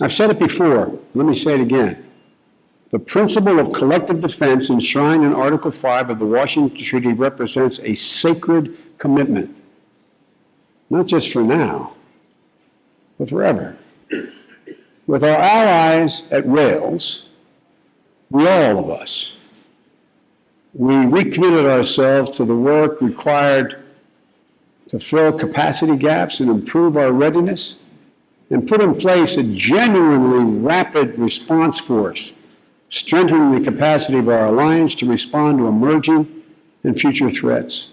I've said it before, let me say it again. The principle of collective defense enshrined in Article 5 of the Washington Treaty represents a sacred commitment, not just for now, but forever. With our allies at Wales, we all of us, we recommitted ourselves to the work required to fill capacity gaps and improve our readiness and put in place a genuinely rapid response force, strengthening the capacity of our alliance to respond to emerging and future threats.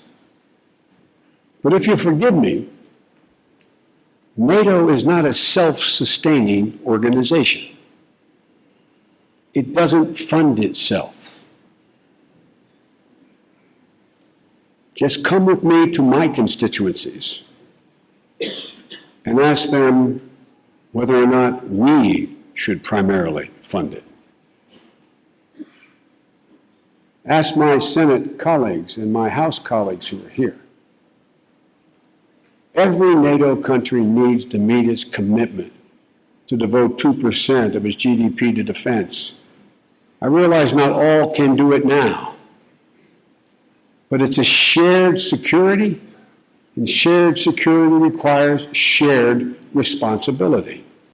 But if you forgive me, NATO is not a self-sustaining organization. It doesn't fund itself. Just come with me to my constituencies and ask them whether or not we should primarily fund it. Ask my Senate colleagues and my House colleagues who are here. Every NATO country needs to meet its commitment to devote 2% of its GDP to defense. I realize not all can do it now. But it's a shared security, and shared security requires shared responsibility.